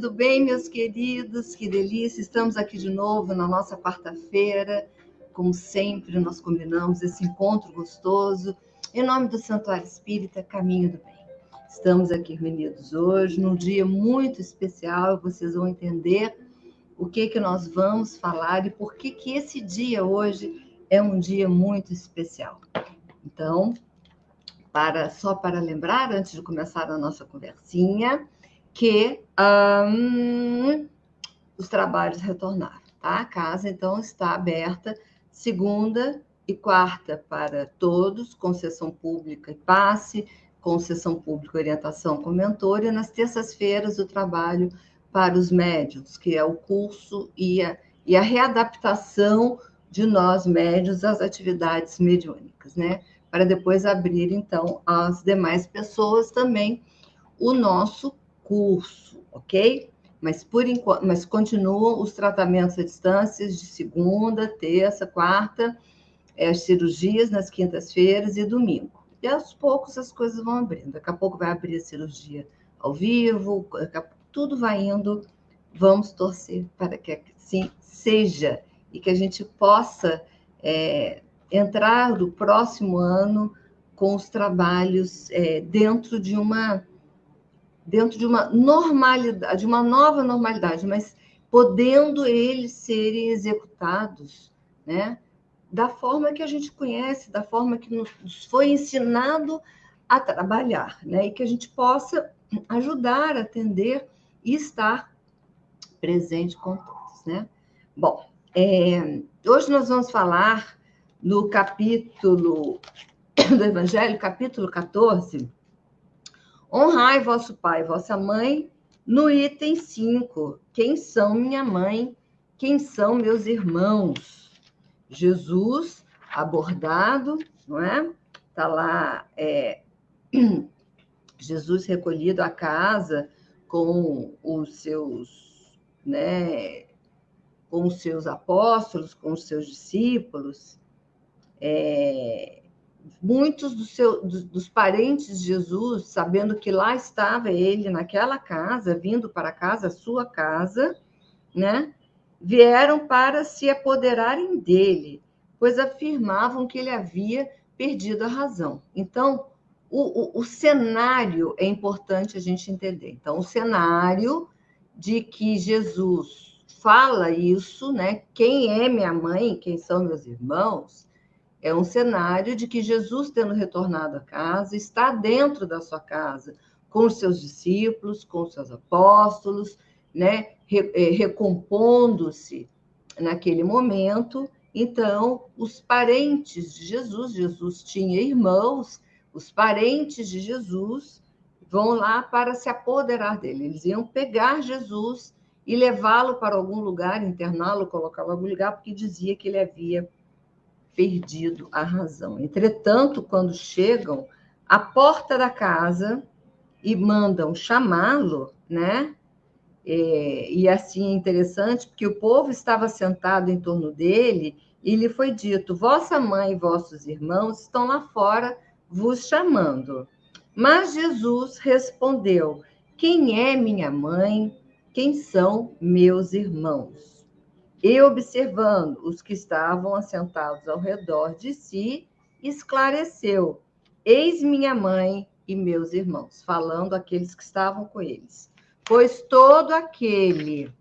Tudo bem, meus queridos? Que delícia! Estamos aqui de novo na nossa quarta-feira. Como sempre, nós combinamos esse encontro gostoso. Em nome do Santuário Espírita, Caminho do Bem. Estamos aqui reunidos hoje, num dia muito especial. Vocês vão entender o que, que nós vamos falar e por que, que esse dia hoje é um dia muito especial. Então, para só para lembrar, antes de começar a nossa conversinha, que um, os trabalhos retornaram, tá? A casa, então, está aberta segunda e quarta para todos, com sessão pública e passe, com sessão pública orientação com mentor, e nas terças-feiras o trabalho para os médios, que é o curso e a, e a readaptação de nós médios às atividades mediúnicas, né? Para depois abrir, então, às demais pessoas também o nosso curso, ok? Mas por enquanto, mas continuam os tratamentos à distância de segunda, terça, quarta, é, as cirurgias nas quintas-feiras e domingo. E aos poucos as coisas vão abrindo. Daqui a pouco vai abrir a cirurgia ao vivo, tudo vai indo. Vamos torcer para que assim seja e que a gente possa é, entrar no próximo ano com os trabalhos é, dentro de uma dentro de uma normalidade, de uma nova normalidade, mas podendo eles serem executados, né? Da forma que a gente conhece, da forma que nos foi ensinado a trabalhar, né? E que a gente possa ajudar atender e estar presente com todos, né? Bom, é, hoje nós vamos falar no capítulo do Evangelho, capítulo 14, Honrai vosso pai e vossa mãe, no item 5. Quem são minha mãe? Quem são meus irmãos? Jesus abordado, não é? Está lá é, Jesus recolhido à casa com os seus, né, com os seus apóstolos, com os seus discípulos. É, muitos do seu, dos, parentes de Jesus, sabendo que lá estava ele, naquela casa, vindo para casa, sua casa, né? Vieram para se apoderarem dele, pois afirmavam que ele havia perdido a razão. Então, o, o, o cenário é importante a gente entender. Então, o cenário de que Jesus fala isso, né? Quem é minha mãe, quem são meus irmãos, é um cenário de que Jesus, tendo retornado à casa, está dentro da sua casa, com os seus discípulos, com os seus apóstolos, né, é, recompondo-se naquele momento. Então, os parentes de Jesus, Jesus tinha irmãos, os parentes de Jesus vão lá para se apoderar dele. Eles iam pegar Jesus e levá-lo para algum lugar, interná-lo, colocá-lo em algum lugar, porque dizia que ele havia perdido a razão. Entretanto, quando chegam à porta da casa e mandam chamá-lo, né? É, e assim é interessante, porque o povo estava sentado em torno dele e lhe foi dito: Vossa mãe e vossos irmãos estão lá fora vos chamando. Mas Jesus respondeu: Quem é minha mãe? Quem são meus irmãos? E observando os que estavam assentados ao redor de si, esclareceu: Eis minha mãe e meus irmãos, falando aqueles que estavam com eles. Pois todo aquele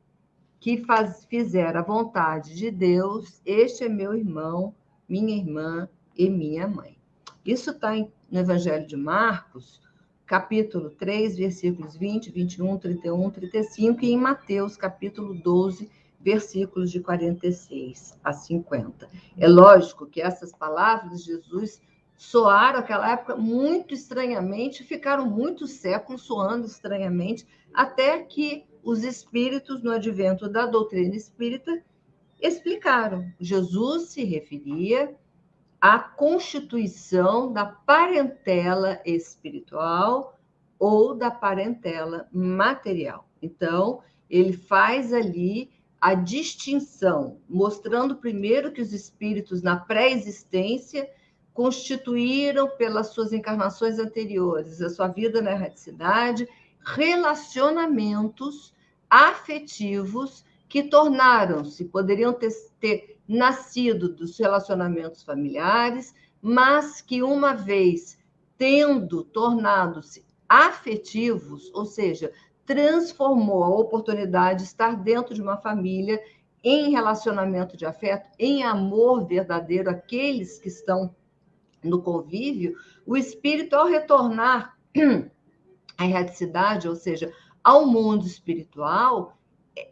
que faz, fizer a vontade de Deus, este é meu irmão, minha irmã e minha mãe. Isso está no Evangelho de Marcos, capítulo 3, versículos 20, 21, 31, 35, e em Mateus, capítulo 12, versículos de 46 a 50. É lógico que essas palavras de Jesus soaram naquela época muito estranhamente, ficaram muitos séculos soando estranhamente, até que os espíritos, no advento da doutrina espírita, explicaram. Jesus se referia à constituição da parentela espiritual ou da parentela material. Então, ele faz ali a distinção, mostrando primeiro que os espíritos na pré-existência constituíram pelas suas encarnações anteriores, a sua vida na erraticidade, relacionamentos afetivos que tornaram-se, poderiam ter, ter nascido dos relacionamentos familiares, mas que uma vez tendo tornado-se afetivos, ou seja, transformou a oportunidade de estar dentro de uma família em relacionamento de afeto, em amor verdadeiro, aqueles que estão no convívio, o espírito, ao retornar à erraticidade, ou seja, ao mundo espiritual,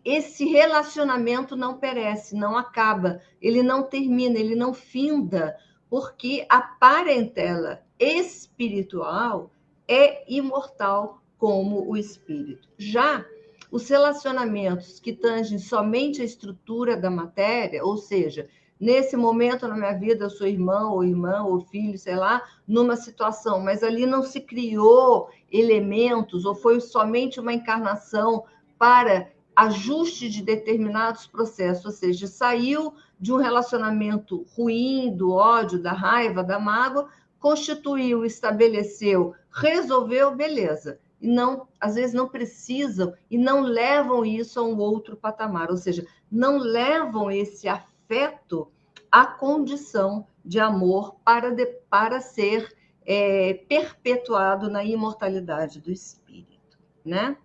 esse relacionamento não perece, não acaba, ele não termina, ele não finda, porque a parentela espiritual é imortal como o espírito. Já os relacionamentos que tangem somente a estrutura da matéria, ou seja, nesse momento na minha vida eu sou irmão ou irmã ou filho, sei lá, numa situação, mas ali não se criou elementos ou foi somente uma encarnação para ajuste de determinados processos, ou seja, saiu de um relacionamento ruim, do ódio, da raiva, da mágoa, constituiu, estabeleceu, resolveu, beleza. E não, às vezes não precisam e não levam isso a um outro patamar, ou seja, não levam esse afeto à condição de amor para, de, para ser é, perpetuado na imortalidade do espírito, né?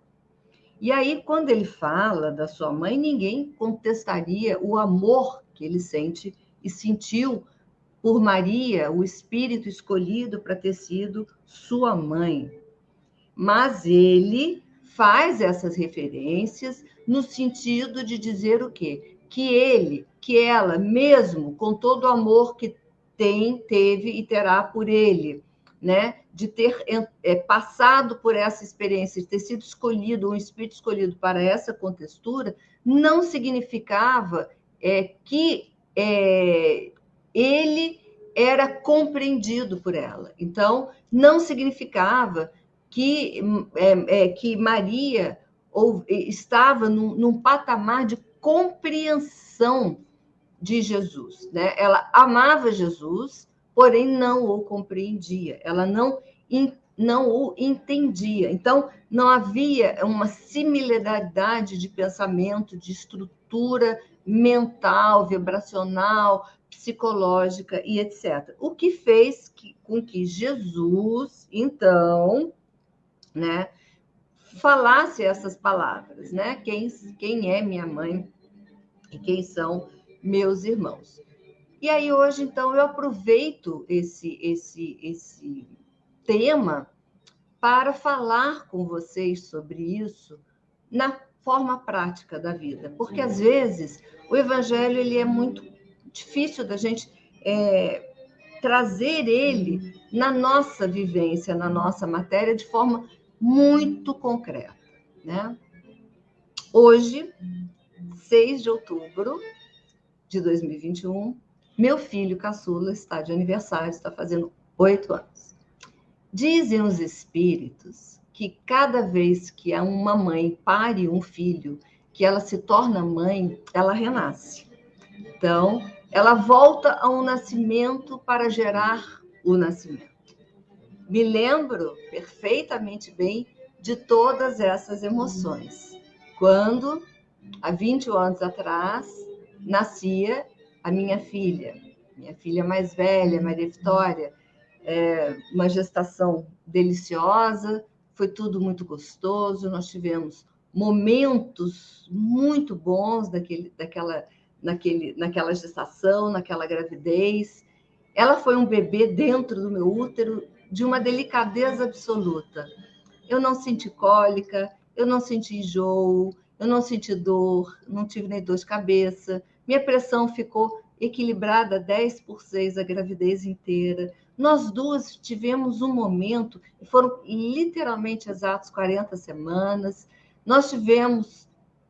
E aí, quando ele fala da sua mãe, ninguém contestaria o amor que ele sente e sentiu por Maria, o espírito escolhido para ter sido sua mãe. Mas ele faz essas referências no sentido de dizer o quê? Que ele, que ela, mesmo com todo o amor que tem, teve e terá por ele, né? de ter é, passado por essa experiência, de ter sido escolhido, um espírito escolhido para essa contextura, não significava é, que é, ele era compreendido por ela. Então, não significava que, é, é, que Maria ou, estava num, num patamar de compreensão de Jesus. Né? Ela amava Jesus, porém não o compreendia, ela não, não o entendia. Então, não havia uma similaridade de pensamento, de estrutura mental, vibracional, psicológica e etc. O que fez que, com que Jesus, então, né, falasse essas palavras, né? Quem, quem é minha mãe e quem são meus irmãos. E aí hoje, então, eu aproveito esse, esse, esse tema para falar com vocês sobre isso na forma prática da vida, porque às vezes o evangelho ele é muito difícil da gente é, trazer ele na nossa vivência, na nossa matéria de forma muito concreta, né? Hoje, 6 de outubro de 2021, meu filho caçula está de aniversário, está fazendo oito anos. Dizem os espíritos que cada vez que uma mãe pare um filho, que ela se torna mãe, ela renasce. Então, ela volta ao nascimento para gerar o nascimento. Me lembro perfeitamente bem de todas essas emoções. Quando, há 20 anos atrás, nascia a minha filha, minha filha mais velha, Maria Vitória, é, uma gestação deliciosa, foi tudo muito gostoso, nós tivemos momentos muito bons daquele, daquela, naquele, naquela gestação, naquela gravidez. Ela foi um bebê dentro do meu útero de uma delicadeza absoluta. Eu não senti cólica, eu não senti enjoo, eu não senti dor, não tive nem dor de cabeça, minha pressão ficou equilibrada 10 por 6 a gravidez inteira. Nós duas tivemos um momento, foram literalmente exatos 40 semanas. Nós tivemos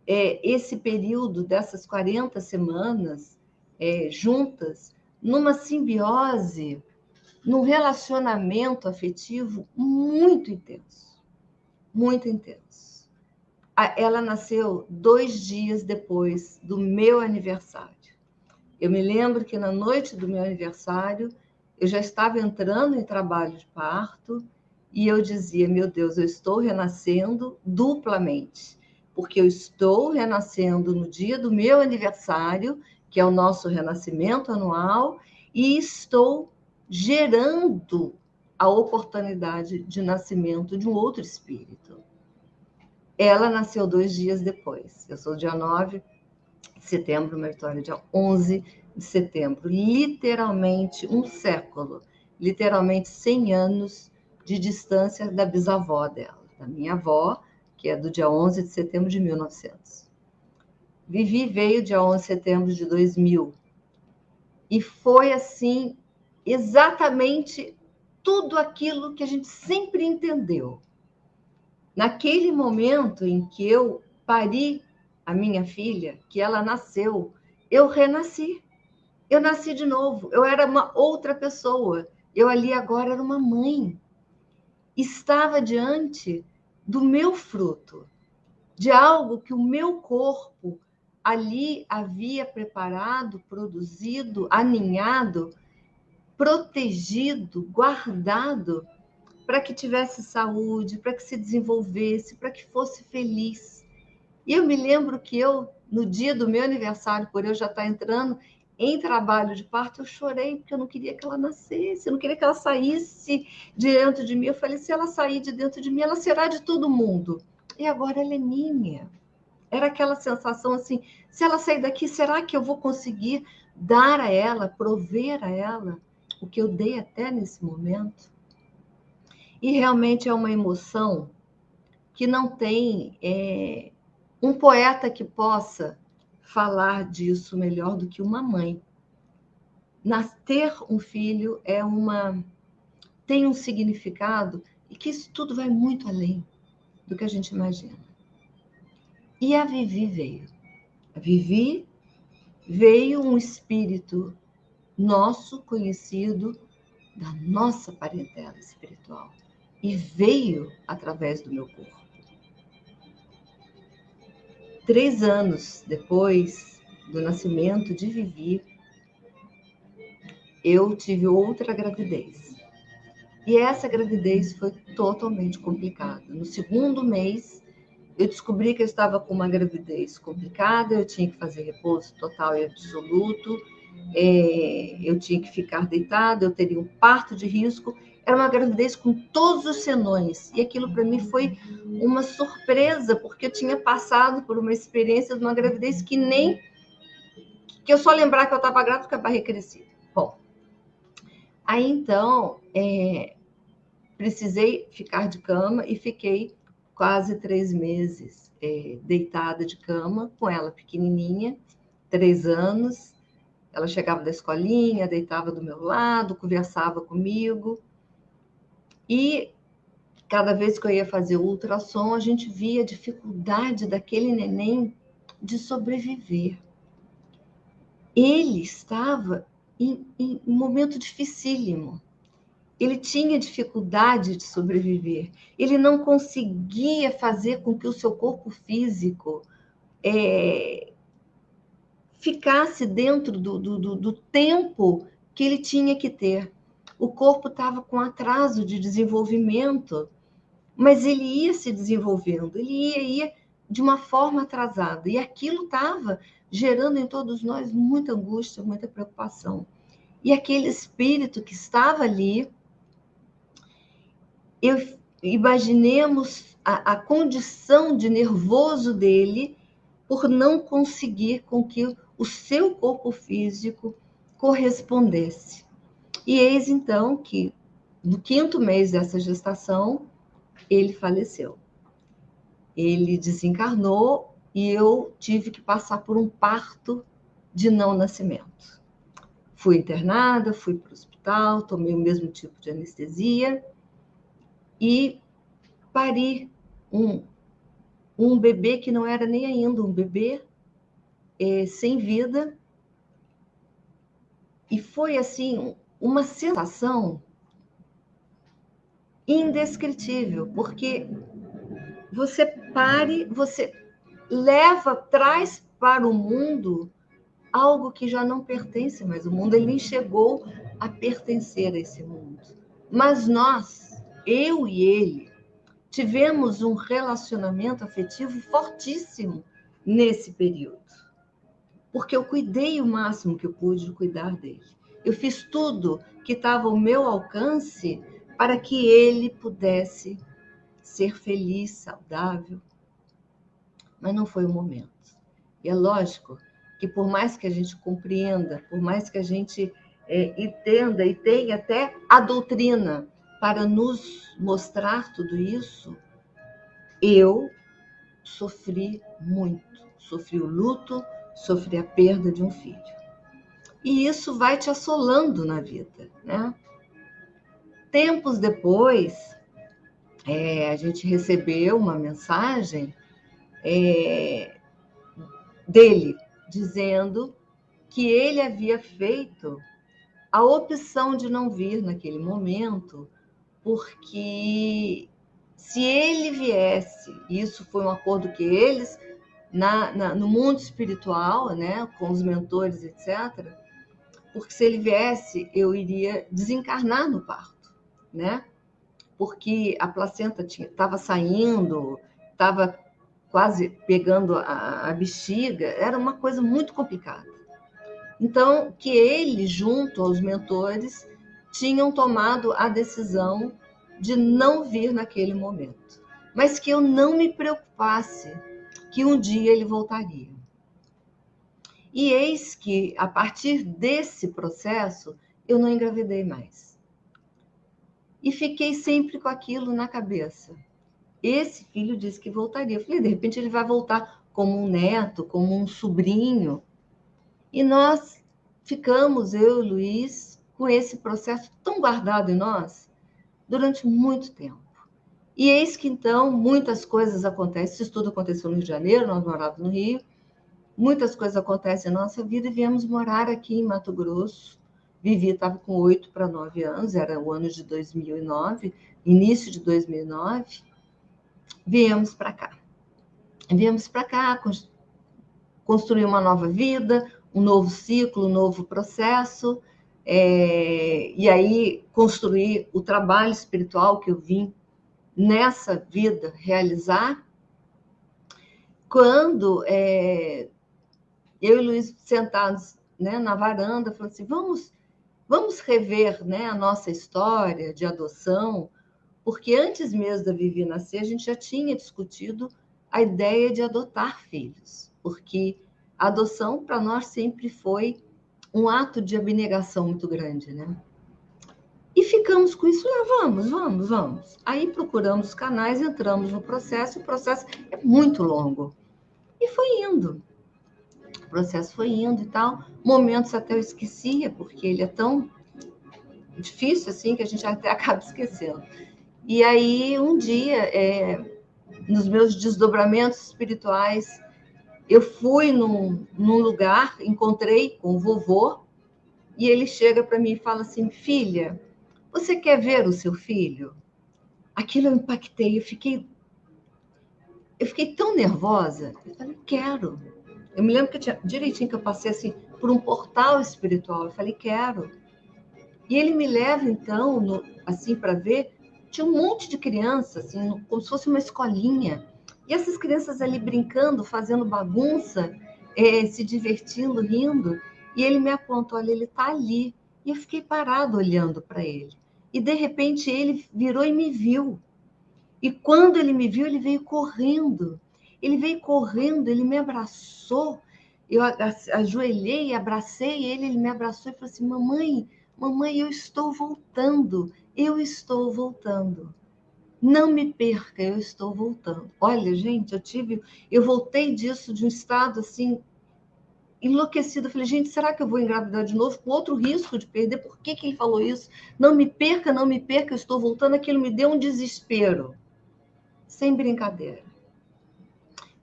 é, esse período dessas 40 semanas é, juntas numa simbiose, num relacionamento afetivo muito intenso, muito intenso ela nasceu dois dias depois do meu aniversário. Eu me lembro que na noite do meu aniversário, eu já estava entrando em trabalho de parto e eu dizia: Meu Deus, eu estou renascendo duplamente. porque eu estou renascendo no dia do meu aniversário, que é o nosso renascimento anual, e estou gerando a oportunidade de nascimento de um outro espírito. Ela nasceu dois dias depois. Eu sou dia 9 de setembro, uma história dia 11 de setembro. Literalmente um século, literalmente 100 anos de distância da bisavó dela, da minha avó, que é do dia 11 de setembro de 1900. Vivi veio dia 11 de setembro de 2000. E foi assim, exatamente tudo aquilo que a gente sempre entendeu. Naquele momento em que eu pari a minha filha, que ela nasceu, eu renasci. Eu nasci de novo. Eu era uma outra pessoa. Eu ali agora era uma mãe. Estava diante do meu fruto, de algo que o meu corpo ali havia preparado, produzido, aninhado protegido, guardado, para que tivesse saúde, para que se desenvolvesse, para que fosse feliz. E eu me lembro que eu, no dia do meu aniversário, por eu já estar entrando em trabalho de parto, eu chorei porque eu não queria que ela nascesse, eu não queria que ela saísse de dentro de mim. Eu falei: se ela sair de dentro de mim, ela será de todo mundo. E agora ela é minha. Era aquela sensação assim: se ela sair daqui, será que eu vou conseguir dar a ela, prover a ela? O que eu dei até nesse momento. E realmente é uma emoção que não tem é, um poeta que possa falar disso melhor do que uma mãe. Nascer um filho é uma tem um significado e que isso tudo vai muito além do que a gente imagina. E a Vivi veio. A Vivi veio um espírito nosso conhecido da nossa parentela espiritual e veio através do meu corpo. Três anos depois do nascimento de Vivi, eu tive outra gravidez. E essa gravidez foi totalmente complicada. No segundo mês, eu descobri que eu estava com uma gravidez complicada, eu tinha que fazer repouso total e absoluto é, eu tinha que ficar deitada, eu teria um parto de risco. Era uma gravidez com todos os senões. E aquilo para mim foi uma surpresa, porque eu tinha passado por uma experiência de uma gravidez que nem. que eu só lembrar que eu estava grávida com a barriga crescida. Bom, aí então, é, precisei ficar de cama e fiquei quase três meses é, deitada de cama com ela pequenininha, três anos, ela chegava da escolinha, deitava do meu lado, conversava comigo. E cada vez que eu ia fazer o ultrassom, a gente via a dificuldade daquele neném de sobreviver. Ele estava em, em um momento dificílimo. Ele tinha dificuldade de sobreviver. Ele não conseguia fazer com que o seu corpo físico é, ficasse dentro do, do, do tempo que ele tinha que ter. O corpo estava com atraso de desenvolvimento, mas ele ia se desenvolvendo, ele ia, ia de uma forma atrasada. E aquilo estava gerando em todos nós muita angústia, muita preocupação. E aquele espírito que estava ali, eu, imaginemos a, a condição de nervoso dele por não conseguir com que o seu corpo físico correspondesse. E eis então que, no quinto mês dessa gestação, ele faleceu. Ele desencarnou e eu tive que passar por um parto de não nascimento. Fui internada, fui para o hospital, tomei o mesmo tipo de anestesia e pari um, um bebê que não era nem ainda um bebê, é, sem vida. E foi assim uma sensação indescritível, porque você pare, você leva, traz para o mundo algo que já não pertence mais ao mundo, ele chegou a pertencer a esse mundo. Mas nós, eu e ele, tivemos um relacionamento afetivo fortíssimo nesse período. Porque eu cuidei o máximo que eu pude de cuidar dele. Eu fiz tudo que estava ao meu alcance para que ele pudesse ser feliz, saudável. Mas não foi o momento. E é lógico que por mais que a gente compreenda, por mais que a gente é, entenda e tenha até a doutrina para nos mostrar tudo isso, eu sofri muito. Sofri o luto, sofri a perda de um filho. E isso vai te assolando na vida, né? Tempos depois, é, a gente recebeu uma mensagem é, dele dizendo que ele havia feito a opção de não vir naquele momento porque se ele viesse, isso foi um acordo que eles, na, na, no mundo espiritual, né, com os mentores, etc., porque se ele viesse, eu iria desencarnar no parto, né? Porque a placenta estava saindo, estava quase pegando a, a bexiga, era uma coisa muito complicada. Então, que ele, junto aos mentores, tinham tomado a decisão de não vir naquele momento, mas que eu não me preocupasse que um dia ele voltaria. E eis que, a partir desse processo, eu não engravidei mais. E fiquei sempre com aquilo na cabeça. Esse filho disse que voltaria. Eu falei, de repente ele vai voltar como um neto, como um sobrinho. E nós ficamos, eu e Luiz, com esse processo tão guardado em nós durante muito tempo. E eis que então muitas coisas acontecem. Isso tudo aconteceu no Rio de Janeiro, nós morávamos no Rio. Muitas coisas acontecem em nossa vida e viemos morar aqui em Mato Grosso. Vivi, estava com oito para nove anos, era o ano de 2009, início de 2009. Viemos para cá. Viemos para cá construir uma nova vida, um novo ciclo, um novo processo é, e aí construir o trabalho espiritual que eu vim nessa vida realizar. Quando é, eu e Luiz sentados né, na varanda, falando assim, vamos, vamos rever né, a nossa história de adoção, porque antes mesmo da Vivi nascer, a gente já tinha discutido a ideia de adotar filhos, porque a adoção para nós sempre foi um ato de abnegação muito grande, né? E ficamos com isso, lá vamos, vamos, vamos. Aí procuramos os canais, entramos no processo, o processo é muito longo. E foi indo. O processo foi indo e tal. Momentos até eu esquecia, porque ele é tão difícil assim que a gente até acaba esquecendo. E aí, um dia, é, nos meus desdobramentos espirituais, eu fui num, num lugar, encontrei com o vovô, e ele chega para mim e fala assim: Filha, você quer ver o seu filho? Aquilo eu impactei, eu fiquei. Eu fiquei tão nervosa. Eu falei: Quero. Eu me lembro que tinha, direitinho que eu passei assim por um portal espiritual. Eu falei: Quero. E ele me leva então, no, assim, para ver. Tinha um monte de crianças, assim, como se fosse uma escolinha. E essas crianças ali brincando, fazendo bagunça, é, se divertindo, rindo. E ele me aponta, olha, ele está ali. E eu fiquei parado olhando para ele. E de repente ele virou e me viu. E quando ele me viu, ele veio correndo. Ele veio correndo, ele me abraçou. Eu ajoelhei, abracei ele, ele me abraçou e falou assim: Mamãe, mamãe, eu estou voltando, eu estou voltando. Não me perca, eu estou voltando. Olha, gente, eu tive, eu voltei disso de um estado assim enlouquecido. Eu falei, gente, será que eu vou engravidar de novo com outro risco de perder? Por que, que ele falou isso? Não me perca, não me perca, eu estou voltando. Aquilo me deu um desespero. Sem brincadeira.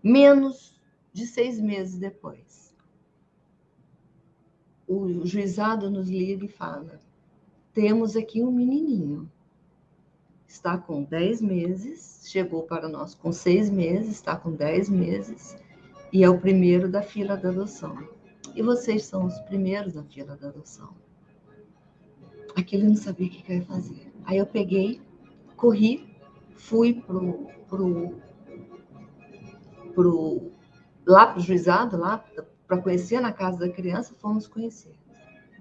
Menos de seis meses depois, o juizado nos liga e fala: temos aqui um menininho está com 10 meses, chegou para nós com 6 meses, está com 10 meses e é o primeiro da fila da adoção. E vocês são os primeiros da fila da adoção. Aquilo eu não sabia o que eu ia fazer. Aí eu peguei, corri, fui pro, pro, pro, lá para o juizado, lá para conhecer na casa da criança, fomos conhecer.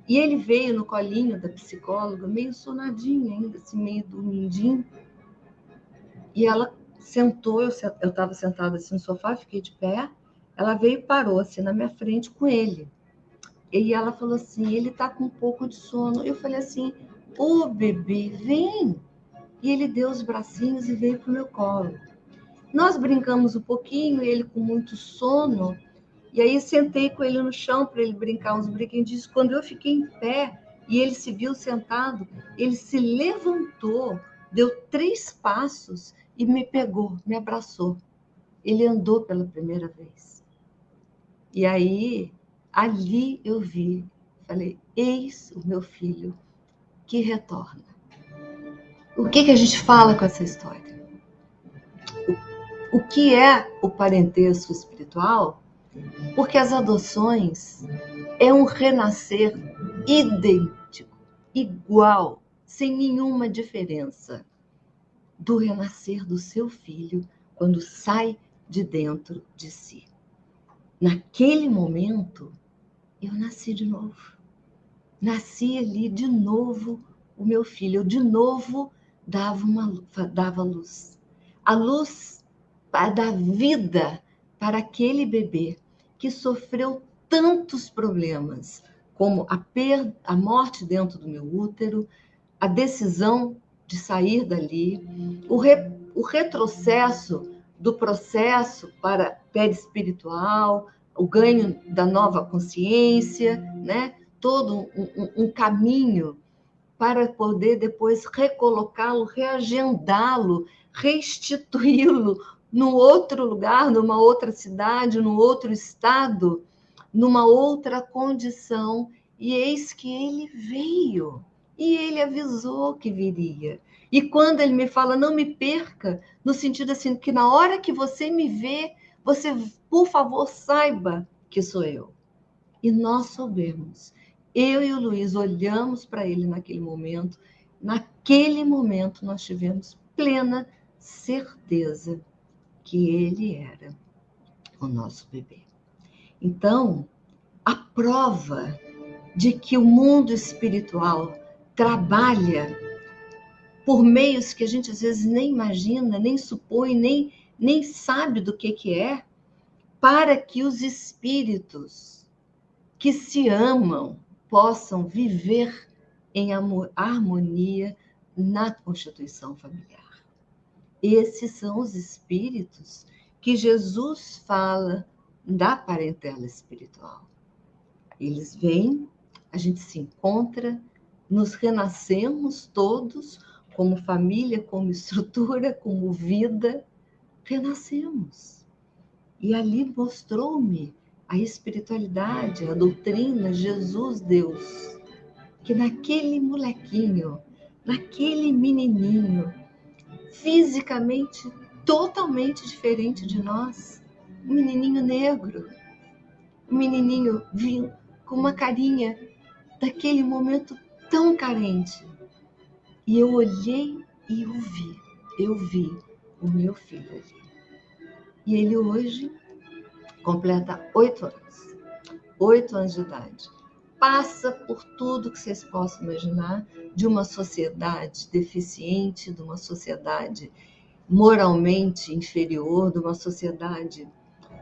E ele veio no colinho da psicóloga, meio sonadinho ainda, assim, meio dormindinho. E ela sentou, eu estava sentada assim no sofá, fiquei de pé. Ela veio e parou assim na minha frente com ele. E ela falou assim: ele está com um pouco de sono. Eu falei assim: ô oh, bebê, vem. E ele deu os bracinhos e veio para o meu colo. Nós brincamos um pouquinho, ele com muito sono. E aí sentei com ele no chão para ele brincar uns brinquedinhos. Quando eu fiquei em pé e ele se viu sentado, ele se levantou, deu três passos e me pegou, me abraçou. Ele andou pela primeira vez. E aí, ali eu vi, falei: Eis o meu filho que retorna. O que, que a gente fala com essa história? O, o que é o parentesco espiritual? Porque as adoções é um renascer idêntico, igual, sem nenhuma diferença do renascer do seu filho quando sai de dentro de si. Naquele momento, eu nasci de novo. Nasci ali de novo o meu filho. Eu de novo dava, uma, dava luz. A luz da vida para aquele bebê que sofreu tantos problemas, como a, perda, a morte dentro do meu útero, a decisão de sair dali, o, re, o retrocesso do processo para perispiritual, o ganho da nova consciência, né? todo um, um, caminho para poder depois recolocá-lo, reagendá-lo, restituí-lo num outro lugar, numa outra cidade, num outro estado, numa outra condição. E eis que ele veio. E ele avisou que viria. E quando ele me fala, não me perca, no sentido assim, que na hora que você me vê, você, por favor, saiba que sou eu. E nós soubemos. Eu e o Luiz olhamos para ele naquele momento. Naquele momento, nós tivemos plena certeza que ele era o nosso bebê. Então, a prova de que o mundo espiritual trabalha por meios que a gente às vezes nem imagina, nem supõe, nem, nem sabe do que, que é, para que os espíritos que se amam possam viver em harmonia na constituição familiar. Esses são os espíritos que Jesus fala da parentela espiritual. Eles vêm, a gente se encontra, nos renascemos todos como família, como estrutura, como vida, renascemos. E ali mostrou-me a espiritualidade, a doutrina, Jesus, Deus, que naquele molequinho, naquele menininho, fisicamente totalmente diferente de nós, um menininho negro, um menininho com uma carinha daquele momento tão carente. E eu olhei e eu vi, eu vi o meu filho ali. E ele hoje completa oito anos, oito anos de idade. Passa por tudo que vocês possam imaginar de uma sociedade deficiente, de uma sociedade moralmente inferior, de uma sociedade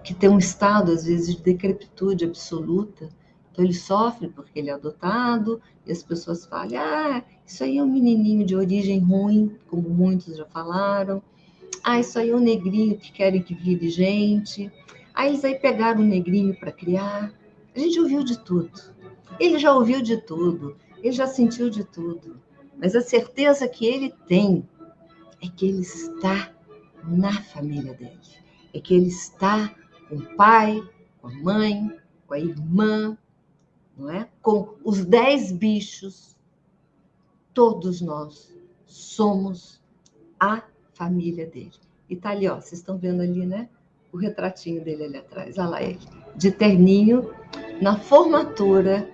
que tem um estado, às vezes, de decrepitude absoluta então ele sofre porque ele é adotado e as pessoas falam: ah, isso aí é um menininho de origem ruim, como muitos já falaram. Ah, isso aí é um negrinho que querem que vire gente. Ah, eles aí pegaram um negrinho para criar. A gente ouviu de tudo. Ele já ouviu de tudo. Ele já sentiu de tudo. Mas a certeza que ele tem é que ele está na família dele. É que ele está com o pai, com a mãe, com a irmã, não é? Com os dez bichos, todos nós somos a família dele. E tá ali, ó, vocês estão vendo ali, né? O retratinho dele ali atrás, olha lá ele, de terninho, na formatura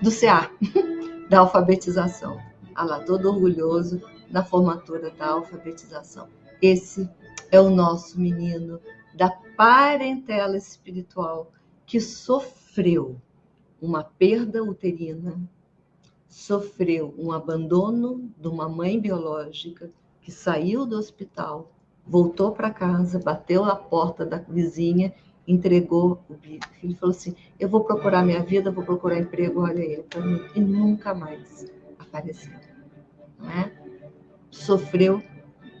do CA, da alfabetização. Olha lá, todo orgulhoso na formatura da alfabetização. Esse é o nosso menino da parentela espiritual que sofreu uma perda uterina, sofreu um abandono de uma mãe biológica que saiu do hospital, voltou para casa, bateu na porta da vizinha, entregou o filho e falou assim: Eu vou procurar minha vida, vou procurar emprego, olha ele para mim. E nunca mais apareceu. Não é? Sofreu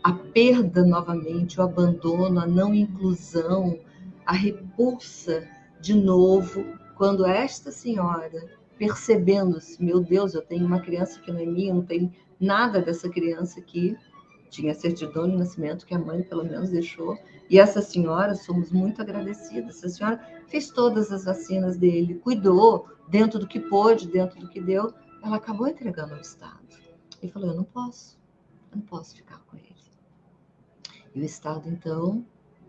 a perda novamente, o abandono, a não inclusão, a repulsa de novo, quando esta senhora, percebendo-se, meu Deus, eu tenho uma criança que não é minha, não tem nada dessa criança aqui, tinha certidão de nascimento que a mãe pelo menos deixou, e essa senhora, somos muito agradecidas, essa senhora fez todas as vacinas dele, cuidou dentro do que pôde, dentro do que deu, ela acabou entregando ao Estado. E falou, eu não posso, eu não posso ficar com ele. E o Estado, então,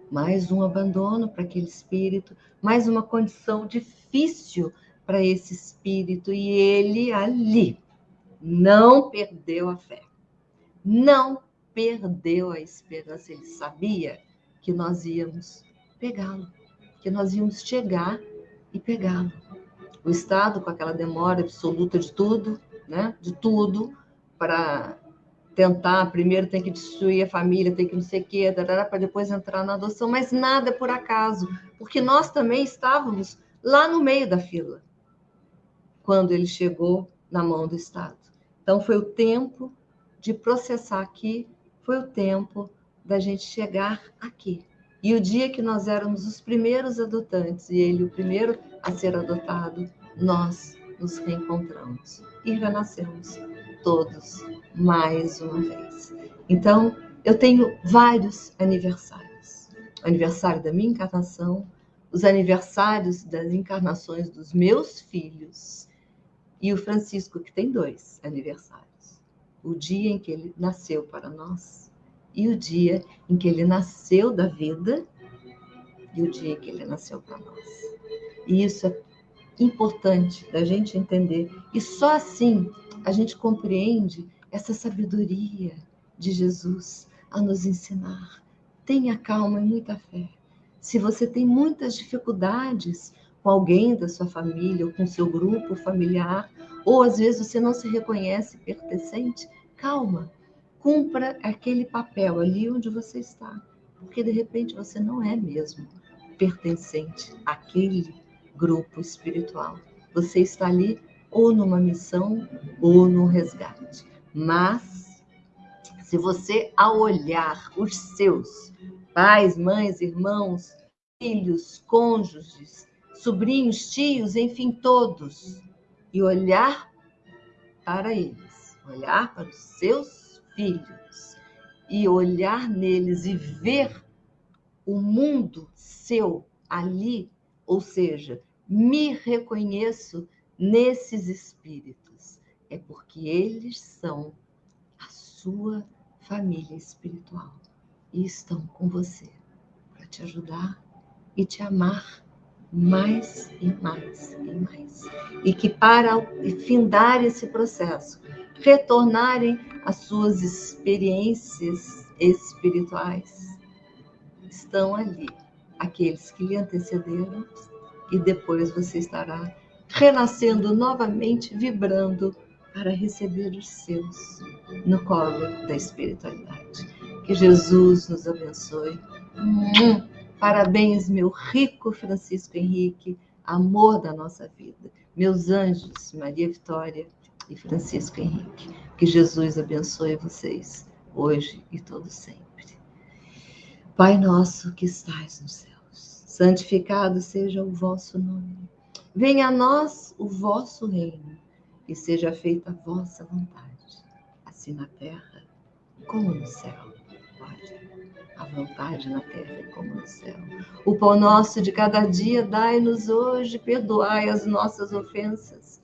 mais um abandono para aquele espírito, mais uma condição difícil para esse espírito, e ele ali não perdeu a fé, não perdeu a esperança, ele sabia que nós íamos pegá-lo, que nós íamos chegar e pegá-lo. O Estado, com aquela demora absoluta de tudo, né, de tudo, para tentar, primeiro tem que destruir a família, tem que não sei o quê, para depois entrar na adoção, mas nada por acaso, porque nós também estávamos lá no meio da fila, quando ele chegou na mão do Estado. Então, foi o tempo de processar aqui, foi o tempo da gente chegar aqui. E o dia que nós éramos os primeiros adotantes e ele o primeiro a ser adotado, nós nos reencontramos e renascemos todos mais uma vez. Então, eu tenho vários aniversários. O aniversário da minha encarnação, os aniversários das encarnações dos meus filhos e o Francisco, que tem dois aniversários. O dia em que ele nasceu para nós e o dia em que ele nasceu da vida e o dia em que ele nasceu para nós. E isso é importante da gente entender. E só assim a gente compreende essa sabedoria de Jesus a nos ensinar. Tenha calma e muita fé. Se você tem muitas dificuldades com alguém da sua família, ou com seu grupo familiar, ou às vezes você não se reconhece pertencente, calma. Cumpra aquele papel ali onde você está, porque de repente você não é mesmo pertencente àquele grupo espiritual. Você está ali ou numa missão ou num resgate. Mas, se você, ao olhar os seus pais, mães, irmãos, filhos, cônjuges, sobrinhos, tios, enfim, todos, e olhar para eles, olhar para os seus filhos e olhar neles e ver o mundo seu ali, ou seja, me reconheço nesses espíritos, é porque eles são a sua família espiritual e estão com você para te ajudar e te amar mais e mais e mais. E que para findar esse processo, retornarem às suas experiências espirituais, estão ali aqueles que lhe antecederam e depois você estará renascendo novamente, vibrando para receber os seus no colo da espiritualidade. Que Jesus nos abençoe. Hum, parabéns, meu rico Francisco Henrique, amor da nossa vida. Meus anjos, Maria Vitória e Francisco Henrique. Que Jesus abençoe vocês hoje e todo sempre. Pai nosso que estais nos céus, santificado seja o vosso nome Venha a nós o vosso reino e seja feita a vossa vontade, assim na terra como no céu. Olha, a vontade na terra como no céu. O pão nosso de cada dia dai-nos hoje, perdoai as nossas ofensas,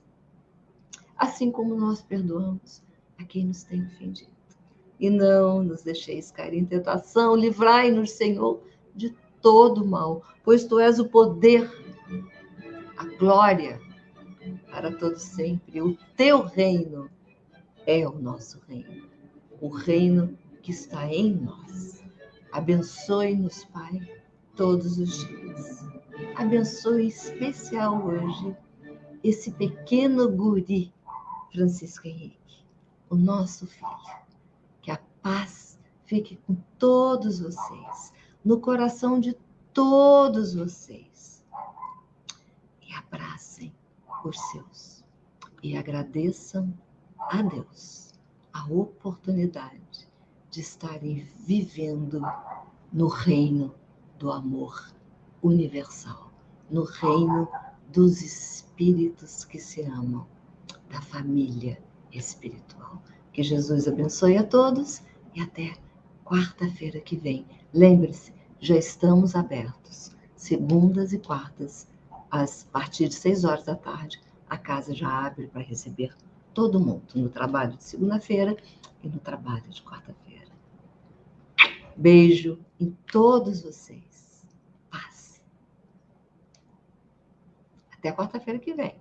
assim como nós perdoamos a quem nos tem ofendido. E não nos deixeis cair em tentação, livrai-nos, Senhor, de todo mal, pois tu és o poder a glória para todos sempre. O teu reino é o nosso reino, o reino que está em nós. Abençoe-nos, Pai, todos os dias. Abençoe especial hoje esse pequeno guri, Francisco Henrique, o nosso filho. Que a paz fique com todos vocês, no coração de todos vocês. E abracem os seus. E agradeçam a Deus a oportunidade de estarem vivendo no reino do amor universal, no reino dos espíritos que se amam, da família espiritual. Que Jesus abençoe a todos e até quarta-feira que vem. Lembre-se, já estamos abertos, segundas e quartas, às partir de seis horas da tarde, a casa já abre para receber todo mundo no trabalho de segunda-feira e no trabalho de quarta-feira. Beijo em todos vocês. Paz. Até quarta-feira que vem.